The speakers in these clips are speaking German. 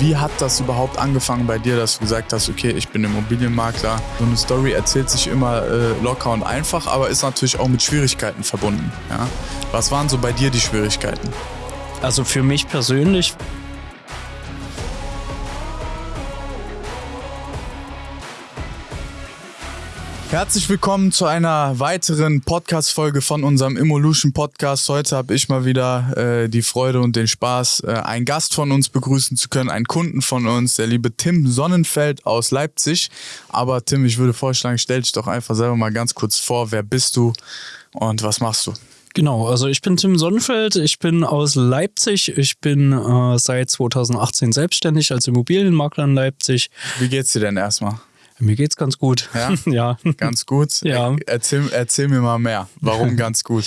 wie hat das überhaupt angefangen bei dir, dass du gesagt hast, okay, ich bin Immobilienmakler? So eine Story erzählt sich immer äh, locker und einfach, aber ist natürlich auch mit Schwierigkeiten verbunden. Ja? Was waren so bei dir die Schwierigkeiten? Also für mich persönlich Herzlich willkommen zu einer weiteren Podcast-Folge von unserem Evolution Podcast. Heute habe ich mal wieder äh, die Freude und den Spaß, äh, einen Gast von uns begrüßen zu können, einen Kunden von uns, der liebe Tim Sonnenfeld aus Leipzig. Aber Tim, ich würde vorschlagen, stell dich doch einfach selber mal ganz kurz vor, wer bist du und was machst du? Genau, also ich bin Tim Sonnenfeld, ich bin aus Leipzig, ich bin äh, seit 2018 selbstständig als Immobilienmakler in Leipzig. Wie geht's dir denn erstmal? Mir geht's ganz gut. Ja? ja. Ganz gut? Ja. Erzähl, erzähl mir mal mehr. Warum ganz gut?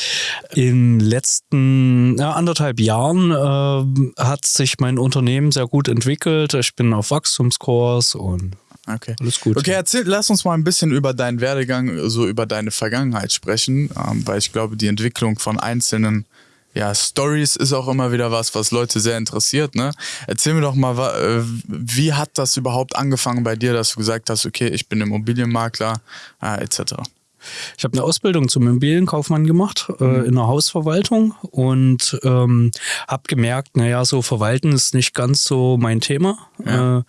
In den letzten ja, anderthalb Jahren äh, hat sich mein Unternehmen sehr gut entwickelt. Ich bin auf Wachstumskurs und Okay. Alles gut. Okay, erzähl, lass uns mal ein bisschen über deinen Werdegang, so über deine Vergangenheit sprechen, ähm, weil ich glaube, die Entwicklung von einzelnen ja, Stories ist auch immer wieder was, was Leute sehr interessiert. Ne? Erzähl mir doch mal, äh, wie hat das überhaupt angefangen bei dir, dass du gesagt hast, okay, ich bin Immobilienmakler, äh, etc. Ich habe eine Ausbildung zum Immobilienkaufmann gemacht äh, mhm. in der Hausverwaltung und ähm, habe gemerkt, naja, so verwalten ist nicht ganz so mein Thema. Ja. Äh,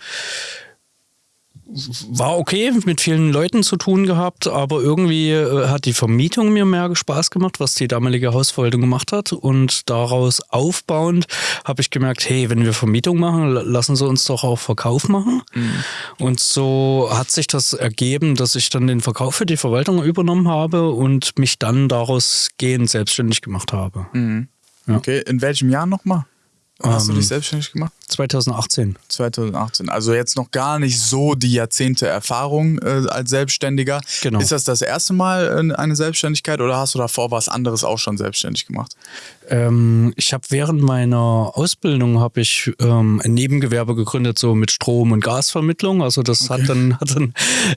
war okay, mit vielen Leuten zu tun gehabt, aber irgendwie äh, hat die Vermietung mir mehr Spaß gemacht, was die damalige Hausverwaltung gemacht hat. Und daraus aufbauend habe ich gemerkt, hey, wenn wir Vermietung machen, lassen sie uns doch auch Verkauf machen. Mhm. Und so hat sich das ergeben, dass ich dann den Verkauf für die Verwaltung übernommen habe und mich dann daraus gehend selbstständig gemacht habe. Mhm. Ja. Okay, in welchem Jahr nochmal? Hast ähm, du dich selbstständig gemacht? 2018. 2018. Also jetzt noch gar nicht so die Jahrzehnte Erfahrung äh, als Selbstständiger. Genau. Ist das das erste Mal äh, eine Selbstständigkeit oder hast du davor was anderes auch schon selbstständig gemacht? Ähm, ich habe während meiner Ausbildung habe ich ähm, ein Nebengewerbe gegründet, so mit Strom- und Gasvermittlung. Also das okay. hat, dann, hat dann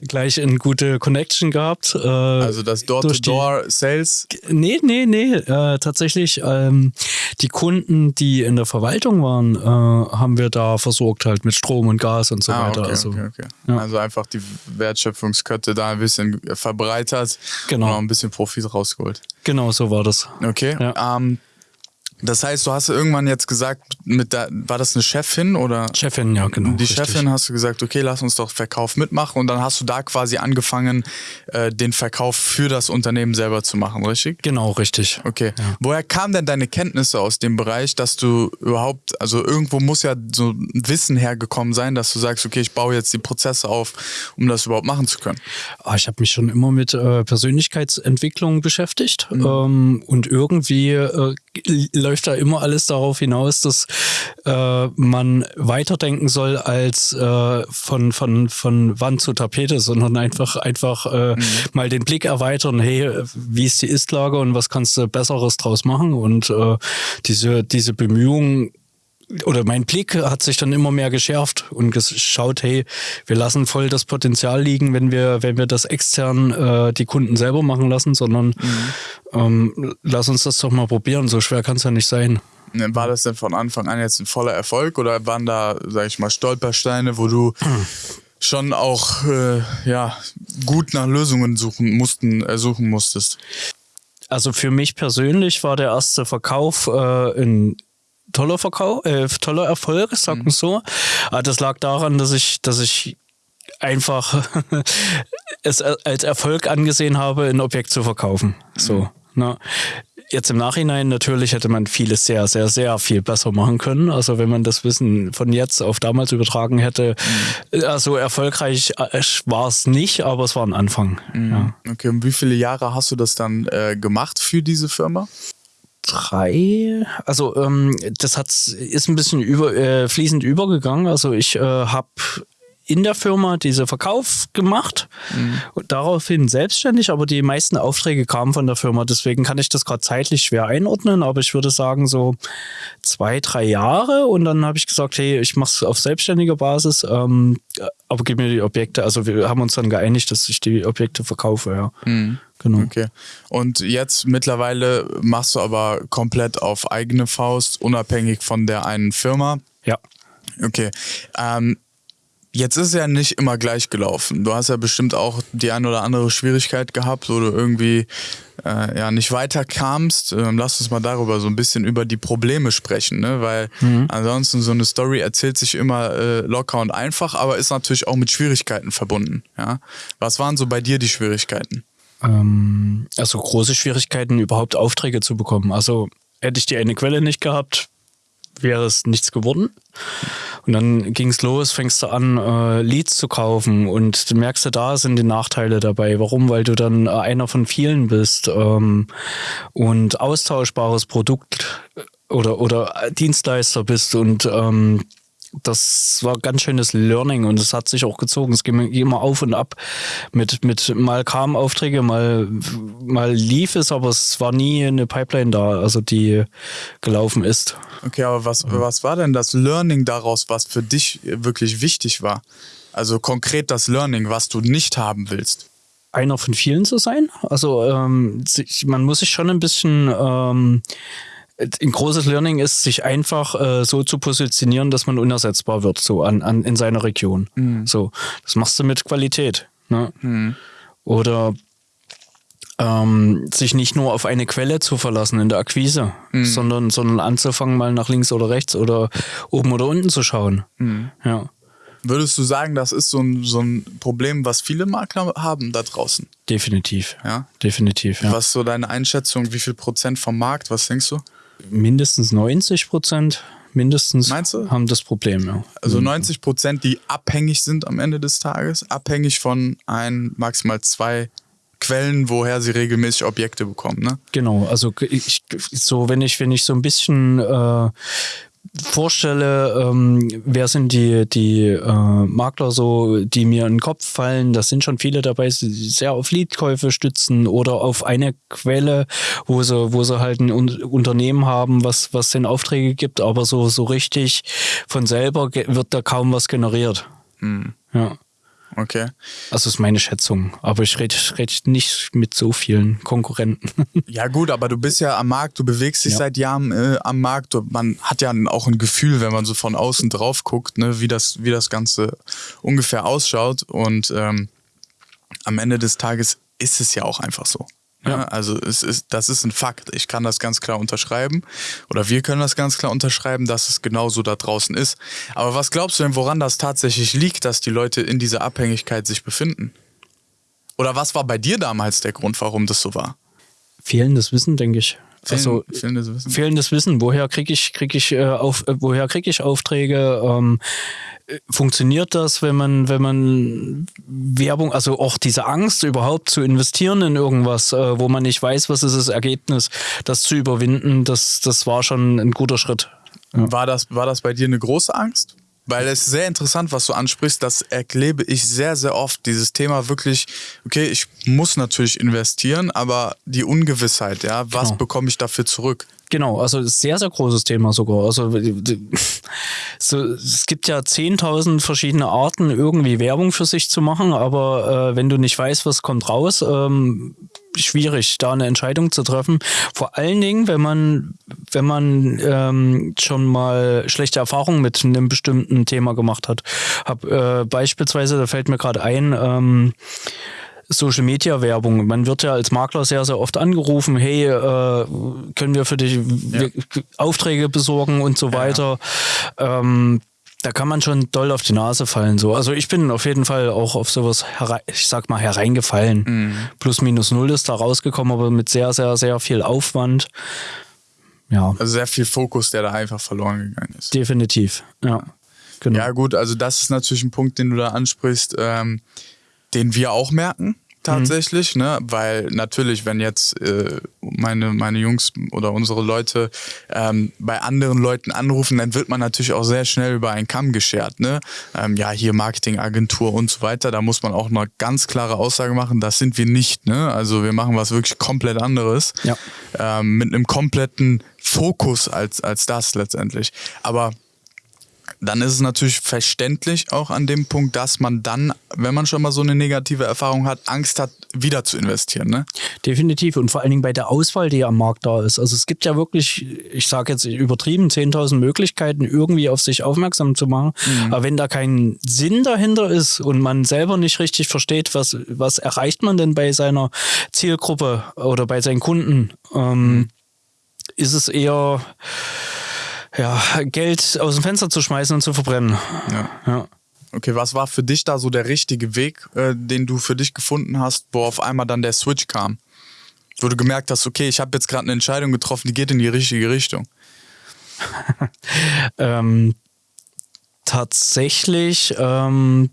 gleich eine gute Connection gehabt. Äh, also das Door-to-Door-Sales? Nee, nee, nee. Äh, tatsächlich ähm, die Kunden, die in der Verwaltung waren, äh, haben wir da versorgt halt mit Strom und Gas und so ah, weiter. Okay, also, okay, okay. Ja. also einfach die Wertschöpfungskette da ein bisschen verbreitert genau. und ein bisschen Profit rausgeholt. Genau, so war das. Okay. Ja. Ähm, das heißt, du hast irgendwann jetzt gesagt, mit der, war das eine Chefin oder? Chefin, ja, genau. Die richtig. Chefin hast du gesagt, okay, lass uns doch Verkauf mitmachen und dann hast du da quasi angefangen, äh, den Verkauf für das Unternehmen selber zu machen, richtig? Genau, richtig. Okay. Ja. Woher kamen denn deine Kenntnisse aus dem Bereich, dass du überhaupt, also irgendwo muss ja so ein Wissen hergekommen sein, dass du sagst, okay, ich baue jetzt die Prozesse auf, um das überhaupt machen zu können? Ah, ich habe mich schon immer mit äh, Persönlichkeitsentwicklung beschäftigt mhm. ähm, und irgendwie äh, läuft da immer alles darauf hinaus, dass äh, man weiterdenken soll als äh, von, von, von Wand zu Tapete, sondern einfach, einfach äh, mhm. mal den Blick erweitern, hey, wie ist die Istlage und was kannst du Besseres draus machen? Und äh, diese, diese Bemühungen oder mein Blick hat sich dann immer mehr geschärft und geschaut, hey, wir lassen voll das Potenzial liegen, wenn wir, wenn wir das extern äh, die Kunden selber machen lassen, sondern mhm. ähm, lass uns das doch mal probieren. So schwer kann es ja nicht sein. Ne, war das denn von Anfang an jetzt ein voller Erfolg oder waren da, sag ich mal, Stolpersteine, wo du schon auch äh, ja, gut nach Lösungen suchen mussten, äh, suchen musstest? Also für mich persönlich war der erste Verkauf äh, in toller Verkauf, äh, toller Erfolg, sagen wir mhm. so. Aber das lag daran, dass ich, dass ich einfach es als Erfolg angesehen habe, ein Objekt zu verkaufen. So. Mhm. Ne? Jetzt im Nachhinein natürlich hätte man vieles sehr, sehr, sehr viel besser machen können. Also wenn man das Wissen von jetzt auf damals übertragen hätte, mhm. also erfolgreich äh, war es nicht, aber es war ein Anfang. Mhm. Ja. Okay, und wie viele Jahre hast du das dann äh, gemacht für diese Firma? Drei. Also ähm, das hat ist ein bisschen über, äh, fließend übergegangen. Also ich äh, habe in der Firma diese Verkauf gemacht mhm. und daraufhin selbstständig, aber die meisten Aufträge kamen von der Firma. Deswegen kann ich das gerade zeitlich schwer einordnen, aber ich würde sagen so zwei, drei Jahre und dann habe ich gesagt, hey, ich mache es auf selbstständiger Basis, ähm, aber gib mir die Objekte. Also wir haben uns dann geeinigt, dass ich die Objekte verkaufe, ja. Mhm. Genau. Okay. Und jetzt mittlerweile machst du aber komplett auf eigene Faust, unabhängig von der einen Firma. Ja. Okay. Ähm, Jetzt ist es ja nicht immer gleich gelaufen. Du hast ja bestimmt auch die ein oder andere Schwierigkeit gehabt, wo du irgendwie äh, ja nicht weiterkamst. Ähm, lass uns mal darüber so ein bisschen über die Probleme sprechen, ne? Weil mhm. ansonsten so eine Story erzählt sich immer äh, locker und einfach, aber ist natürlich auch mit Schwierigkeiten verbunden. Ja? Was waren so bei dir die Schwierigkeiten? Ähm, also große Schwierigkeiten, überhaupt Aufträge zu bekommen. Also hätte ich die eine Quelle nicht gehabt, wäre es nichts geworden. Und dann ging es los, fängst du an, äh, Leads zu kaufen und merkst du, da sind die Nachteile dabei. Warum? Weil du dann äh, einer von vielen bist ähm, und austauschbares Produkt oder, oder Dienstleister bist und ähm, das war ganz schönes Learning und es hat sich auch gezogen. Es ging immer auf und ab. Mit, mit mal kamen Aufträge, mal, mal lief es, aber es war nie eine Pipeline da, also die gelaufen ist. Okay, aber was, was war denn das Learning daraus, was für dich wirklich wichtig war? Also konkret das Learning, was du nicht haben willst einer von vielen zu sein. Also ähm, man muss sich schon ein bisschen ähm, ein großes Learning ist, sich einfach äh, so zu positionieren, dass man unersetzbar wird, so an, an in seiner Region. Mhm. So, das machst du mit Qualität. Ne? Mhm. Oder ähm, sich nicht nur auf eine Quelle zu verlassen in der Akquise, mhm. sondern, sondern anzufangen, mal nach links oder rechts oder oben oder unten zu schauen. Mhm. Ja. Würdest du sagen, das ist so ein, so ein Problem, was viele Makler haben da draußen? Definitiv. Ja. Definitiv. Ja. Was ist so deine Einschätzung? Wie viel Prozent vom Markt? Was denkst du? Mindestens 90 Prozent mindestens haben das Problem. Ja. Also 90 Prozent, die abhängig sind am Ende des Tages, abhängig von ein, maximal zwei Quellen, woher sie regelmäßig Objekte bekommen, ne? Genau, also ich, so wenn ich wenn ich so ein bisschen äh, vorstelle, ähm, wer sind die, die äh, Makler so, die mir in den Kopf fallen, das sind schon viele dabei, die sehr auf Leadkäufe stützen oder auf eine Quelle, wo sie, wo sie halt ein Unternehmen haben, was, was den Aufträge gibt, aber so, so richtig von selber wird da kaum was generiert. Hm. Ja. Okay. Also ist meine Schätzung. Aber ich rede red nicht mit so vielen Konkurrenten. Ja gut, aber du bist ja am Markt, du bewegst dich ja. seit Jahren äh, am Markt. Man hat ja auch ein Gefühl, wenn man so von außen drauf guckt, ne, wie, das, wie das Ganze ungefähr ausschaut. Und ähm, am Ende des Tages ist es ja auch einfach so. Ja. Also es ist, das ist ein Fakt. Ich kann das ganz klar unterschreiben. Oder wir können das ganz klar unterschreiben, dass es genauso da draußen ist. Aber was glaubst du denn, woran das tatsächlich liegt, dass die Leute in dieser Abhängigkeit sich befinden? Oder was war bei dir damals der Grund, warum das so war? Fehlendes Wissen, denke ich. Fehlen, also fehlendes Wissen. Fehlendes Wissen. Woher kriege ich, krieg ich, äh, auf, äh, woher krieg ich Aufträge? Ähm, funktioniert das, wenn man, wenn man Werbung, also auch diese Angst überhaupt zu investieren in irgendwas, äh, wo man nicht weiß, was ist das Ergebnis, das zu überwinden, das, das war schon ein guter Schritt. Ja. War, das, war das bei dir eine große Angst? Weil es ist sehr interessant, was du ansprichst. Das erlebe ich sehr, sehr oft. Dieses Thema wirklich, okay, ich muss natürlich investieren, aber die Ungewissheit, ja, was genau. bekomme ich dafür zurück? Genau, also sehr, sehr großes Thema sogar. Also so, es gibt ja 10.000 verschiedene Arten, irgendwie Werbung für sich zu machen, aber äh, wenn du nicht weißt, was kommt raus, ähm, schwierig, da eine Entscheidung zu treffen. Vor allen Dingen, wenn man, wenn man ähm, schon mal schlechte Erfahrungen mit einem bestimmten Thema gemacht hat. Hab äh, beispielsweise, da fällt mir gerade ein, ähm, Social Media Werbung. Man wird ja als Makler sehr, sehr oft angerufen, hey, äh, können wir für dich ja. Aufträge besorgen und so weiter. Ja. Ähm, da kann man schon doll auf die Nase fallen. So. Also ich bin auf jeden Fall auch auf sowas, ich sag mal, hereingefallen. Mhm. Plus minus null ist da rausgekommen, aber mit sehr, sehr, sehr viel Aufwand. Ja. Also sehr viel Fokus, der da einfach verloren gegangen ist. Definitiv, ja. Genau. Ja, gut, also das ist natürlich ein Punkt, den du da ansprichst. Ähm, den wir auch merken tatsächlich, mhm. ne? Weil natürlich, wenn jetzt äh, meine, meine Jungs oder unsere Leute ähm, bei anderen Leuten anrufen, dann wird man natürlich auch sehr schnell über einen Kamm geschert, ne? Ähm, ja, hier Marketingagentur und so weiter. Da muss man auch eine ganz klare Aussage machen, das sind wir nicht, ne? Also wir machen was wirklich komplett anderes. Ja. Ähm, mit einem kompletten Fokus als, als das letztendlich. Aber dann ist es natürlich verständlich auch an dem Punkt, dass man dann, wenn man schon mal so eine negative Erfahrung hat, Angst hat, wieder zu investieren. Ne? Definitiv und vor allen Dingen bei der Auswahl, die am Markt da ist. Also es gibt ja wirklich, ich sage jetzt übertrieben, 10.000 Möglichkeiten, irgendwie auf sich aufmerksam zu machen. Mhm. Aber wenn da kein Sinn dahinter ist und man selber nicht richtig versteht, was, was erreicht man denn bei seiner Zielgruppe oder bei seinen Kunden, ähm, mhm. ist es eher ja, Geld aus dem Fenster zu schmeißen und zu verbrennen. Ja. ja. Okay, was war für dich da so der richtige Weg, äh, den du für dich gefunden hast, wo auf einmal dann der Switch kam? Wo du gemerkt hast, okay, ich habe jetzt gerade eine Entscheidung getroffen, die geht in die richtige Richtung. ähm, tatsächlich ähm,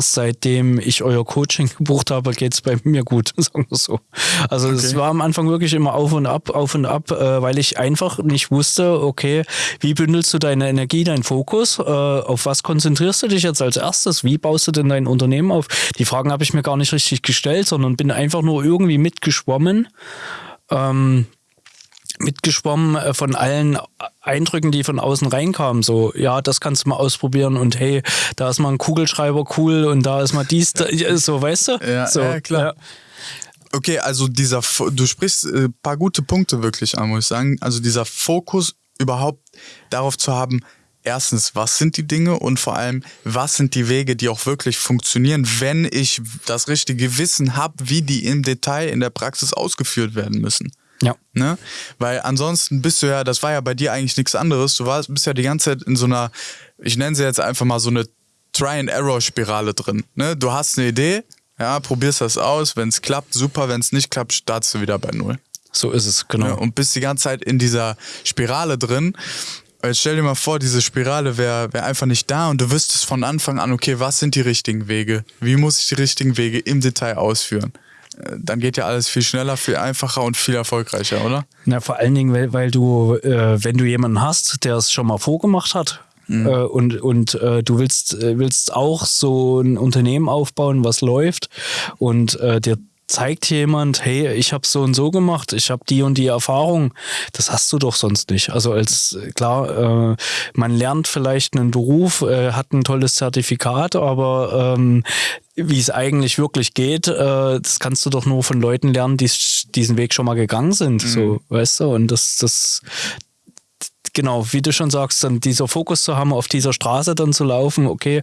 seitdem ich euer Coaching gebucht habe, geht es bei mir gut, sagen wir so. Also okay. es war am Anfang wirklich immer auf und ab, auf und ab, äh, weil ich einfach nicht wusste, okay, wie bündelst du deine Energie, deinen Fokus, äh, auf was konzentrierst du dich jetzt als erstes, wie baust du denn dein Unternehmen auf? Die Fragen habe ich mir gar nicht richtig gestellt, sondern bin einfach nur irgendwie mitgeschwommen. Ähm, mitgeschwommen äh, von allen Eindrücken, die von außen reinkamen. So, ja, das kannst du mal ausprobieren und hey, da ist mal ein Kugelschreiber cool und da ist mal dies, da, so, weißt du? Ja, so, ja klar. Ja. Okay, also dieser, du sprichst ein äh, paar gute Punkte wirklich an, muss ich sagen. Also dieser Fokus überhaupt darauf zu haben, erstens, was sind die Dinge und vor allem, was sind die Wege, die auch wirklich funktionieren, wenn ich das richtige Wissen habe, wie die im Detail in der Praxis ausgeführt werden müssen. Ja. Ne? Weil ansonsten bist du ja, das war ja bei dir eigentlich nichts anderes. Du warst, bist ja die ganze Zeit in so einer, ich nenne sie jetzt einfach mal so eine Try-and-Error-Spirale drin. Ne? Du hast eine Idee, ja, probierst das aus. Wenn es klappt, super. Wenn es nicht klappt, startest du wieder bei Null. So ist es, genau. Ja, und bist die ganze Zeit in dieser Spirale drin. Jetzt stell dir mal vor, diese Spirale wäre wär einfach nicht da und du wüsstest von Anfang an, okay, was sind die richtigen Wege? Wie muss ich die richtigen Wege im Detail ausführen? Dann geht ja alles viel schneller, viel einfacher und viel erfolgreicher, oder? Na, vor allen Dingen, weil, weil du, äh, wenn du jemanden hast, der es schon mal vorgemacht hat, mhm. äh, und, und äh, du willst, äh, willst auch so ein Unternehmen aufbauen, was läuft und äh, dir zeigt jemand, hey, ich habe so und so gemacht, ich habe die und die Erfahrung. Das hast du doch sonst nicht. Also als klar, äh, man lernt vielleicht einen Beruf, äh, hat ein tolles Zertifikat, aber ähm, wie es eigentlich wirklich geht, äh, das kannst du doch nur von Leuten lernen, die diesen Weg schon mal gegangen sind. Mhm. So, weißt du? Und das, das, genau, wie du schon sagst, dann dieser Fokus zu haben, auf dieser Straße dann zu laufen, okay,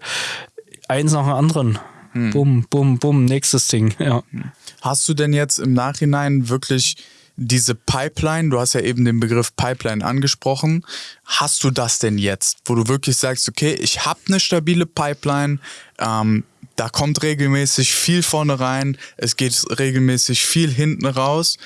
eins nach dem anderen. Hm. Bum, bum, bum, nächstes Ding, ja. Hast du denn jetzt im Nachhinein wirklich diese Pipeline, du hast ja eben den Begriff Pipeline angesprochen, hast du das denn jetzt, wo du wirklich sagst, okay, ich habe eine stabile Pipeline, ähm, da kommt regelmäßig viel vorne rein, es geht regelmäßig viel hinten raus.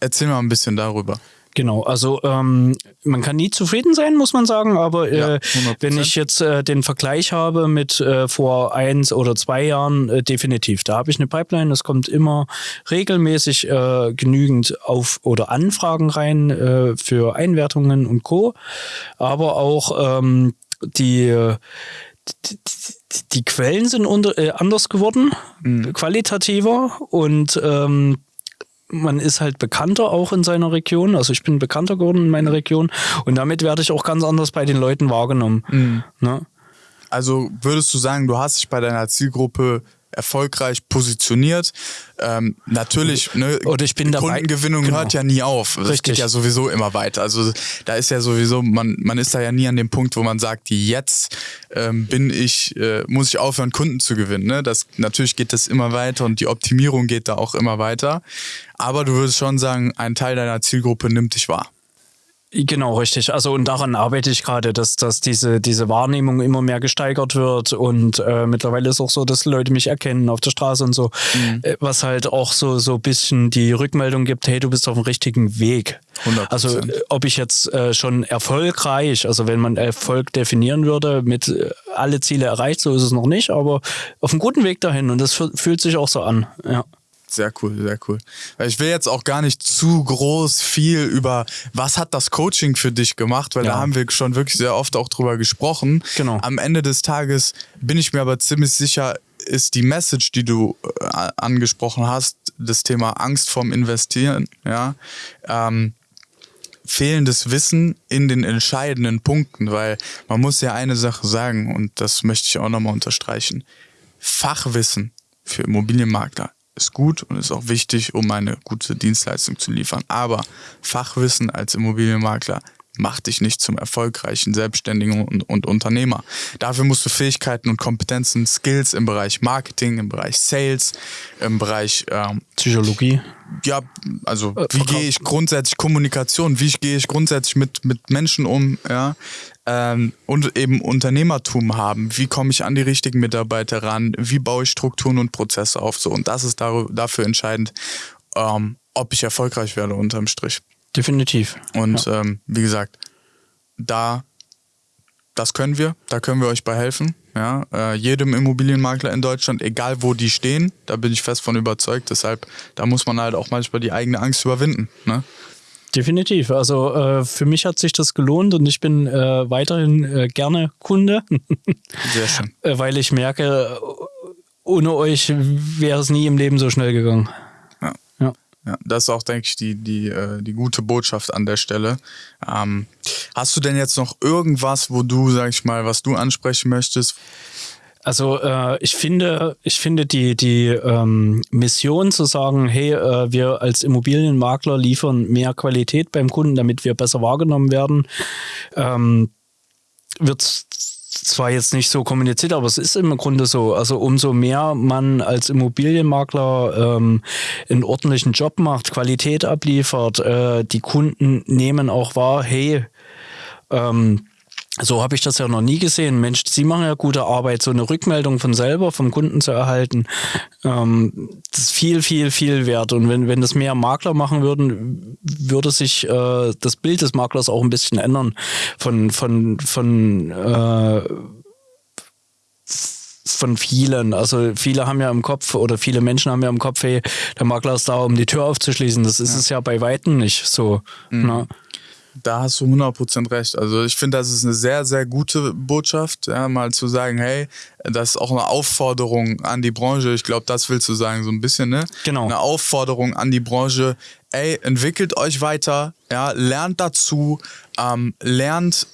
Erzähl mal ein bisschen darüber. Genau, also ähm, man kann nie zufrieden sein, muss man sagen, aber äh, ja, wenn ich jetzt äh, den Vergleich habe mit äh, vor eins oder zwei Jahren, äh, definitiv. Da habe ich eine Pipeline, es kommt immer regelmäßig äh, genügend auf oder Anfragen rein für Einwertungen und Co. Aber auch ähm, die, die, die Quellen sind unter, anders geworden, mhm. qualitativer und ähm, man ist halt bekannter auch in seiner Region. Also ich bin bekannter geworden in meiner Region und damit werde ich auch ganz anders bei den Leuten wahrgenommen. Mhm. Ne? Also würdest du sagen, du hast dich bei deiner Zielgruppe erfolgreich positioniert. Ähm, natürlich, ne, Oder ich bin dabei. Kundengewinnung genau. hört ja nie auf. Das Richtig. geht ja sowieso immer weiter. Also da ist ja sowieso, man, man ist da ja nie an dem Punkt, wo man sagt, jetzt ähm, bin ich, äh, muss ich aufhören, Kunden zu gewinnen. Ne? Das, natürlich geht das immer weiter und die Optimierung geht da auch immer weiter. Aber du würdest schon sagen, ein Teil deiner Zielgruppe nimmt dich wahr. Genau, richtig. Also und daran arbeite ich gerade, dass, dass diese, diese Wahrnehmung immer mehr gesteigert wird und äh, mittlerweile ist auch so, dass Leute mich erkennen auf der Straße und so, mhm. äh, was halt auch so so bisschen die Rückmeldung gibt, hey, du bist auf dem richtigen Weg. 100%. Also äh, ob ich jetzt äh, schon erfolgreich, also wenn man Erfolg definieren würde, mit äh, alle Ziele erreicht, so ist es noch nicht, aber auf einem guten Weg dahin und das fühlt sich auch so an. Ja. Sehr cool, sehr cool. Ich will jetzt auch gar nicht zu groß viel über, was hat das Coaching für dich gemacht, weil ja. da haben wir schon wirklich sehr oft auch drüber gesprochen. Genau. Am Ende des Tages bin ich mir aber ziemlich sicher, ist die Message, die du äh, angesprochen hast, das Thema Angst vorm Investieren, ja, ähm, fehlendes Wissen in den entscheidenden Punkten, weil man muss ja eine Sache sagen und das möchte ich auch nochmal unterstreichen. Fachwissen für Immobilienmakler ist gut und ist auch wichtig, um eine gute Dienstleistung zu liefern. Aber Fachwissen als Immobilienmakler macht dich nicht zum erfolgreichen Selbstständigen und, und, Unternehmer. Dafür musst du Fähigkeiten und Kompetenzen, Skills im Bereich Marketing, im Bereich Sales, im Bereich ähm, Psychologie. Ja, also äh, wie gehe ich grundsätzlich Kommunikation, wie gehe ich grundsätzlich mit, mit Menschen um, ja, ähm, und eben Unternehmertum haben. Wie komme ich an die richtigen Mitarbeiter ran? Wie baue ich Strukturen und Prozesse auf? So und das ist dafür entscheidend, ähm, ob ich erfolgreich werde unterm Strich. Definitiv. Und ja. ähm, wie gesagt, da, das können wir, da können wir euch bei helfen. Ja, äh, jedem Immobilienmakler in Deutschland, egal wo die stehen, da bin ich fest von überzeugt. Deshalb, da muss man halt auch manchmal die eigene Angst überwinden. Ne? Definitiv. Also äh, für mich hat sich das gelohnt und ich bin äh, weiterhin äh, gerne Kunde. Sehr schön. Äh, weil ich merke, ohne euch wäre es nie im Leben so schnell gegangen. Ja, das ist auch, denke ich, die, die, äh, die gute Botschaft an der Stelle. Ähm, hast du denn jetzt noch irgendwas, wo du, sag ich mal, was du ansprechen möchtest? Also äh, ich finde, ich finde die, die ähm, Mission zu sagen, hey, äh, wir als Immobilienmakler liefern mehr Qualität beim Kunden, damit wir besser wahrgenommen werden, ähm, wird zwar jetzt nicht so kommuniziert, aber es ist im Grunde so. Also umso mehr man als Immobilienmakler ähm, einen ordentlichen Job macht, Qualität abliefert, äh, die Kunden nehmen auch wahr, hey, ähm, so habe ich das ja noch nie gesehen. Mensch, Sie machen ja gute Arbeit, so eine Rückmeldung von selber, vom Kunden zu erhalten, ähm, das ist viel, viel, viel wert. Und wenn, wenn das mehr Makler machen würden, würde sich äh, das Bild des Maklers auch ein bisschen ändern. Von, von, von äh, von vielen. Also viele haben ja im Kopf oder viele Menschen haben ja im Kopf, hey, der Makler ist da, um die Tür aufzuschließen. Das ist ja. es ja bei Weitem nicht so. Mhm. Da hast du 100% recht. Also ich finde, das ist eine sehr, sehr gute Botschaft, ja, mal zu sagen, hey, das ist auch eine Aufforderung an die Branche. Ich glaube, das willst du sagen, so ein bisschen, ne? Genau. Eine Aufforderung an die Branche, ey, entwickelt euch weiter, ja, lernt dazu, ähm, lernt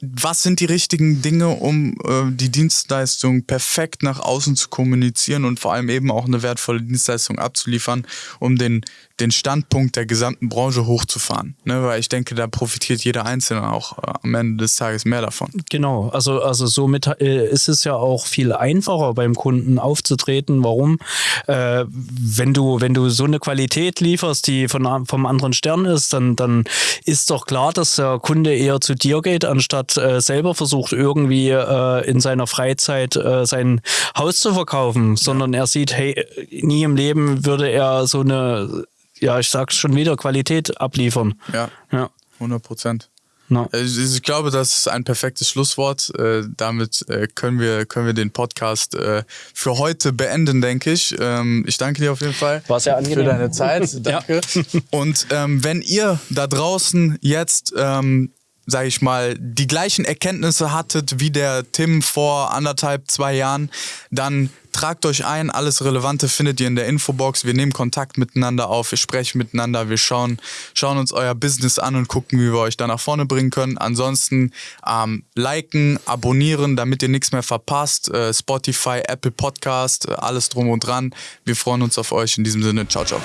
was sind die richtigen Dinge, um äh, die Dienstleistung perfekt nach außen zu kommunizieren und vor allem eben auch eine wertvolle Dienstleistung abzuliefern, um den, den Standpunkt der gesamten Branche hochzufahren. Ne? Weil ich denke, da profitiert jeder Einzelne auch äh, am Ende des Tages mehr davon. Genau, also, also somit äh, ist es ja auch viel einfacher beim Kunden aufzutreten. Warum? Äh, wenn, du, wenn du so eine Qualität lieferst, die von, vom anderen Stern ist, dann, dann ist doch klar, dass der Kunde eher zu dir geht, anstatt äh, selber versucht, irgendwie äh, in seiner Freizeit äh, sein Haus zu verkaufen, sondern er sieht, hey, nie im Leben würde er so eine ja, ich sag's schon wieder, Qualität abliefern. Ja. Ja. 100 Prozent. No. Ich glaube, das ist ein perfektes Schlusswort. Äh, damit äh, können, wir, können wir den Podcast äh, für heute beenden, denke ich. Ähm, ich danke dir auf jeden Fall War sehr angenehm. für deine Zeit. Danke. Und ähm, wenn ihr da draußen jetzt ähm, sage ich mal, die gleichen Erkenntnisse hattet wie der Tim vor anderthalb, zwei Jahren, dann tragt euch ein. Alles Relevante findet ihr in der Infobox. Wir nehmen Kontakt miteinander auf, wir sprechen miteinander, wir schauen, schauen uns euer Business an und gucken, wie wir euch da nach vorne bringen können. Ansonsten ähm, liken, abonnieren, damit ihr nichts mehr verpasst. Äh, Spotify, Apple Podcast, äh, alles drum und dran. Wir freuen uns auf euch. In diesem Sinne, ciao, ciao.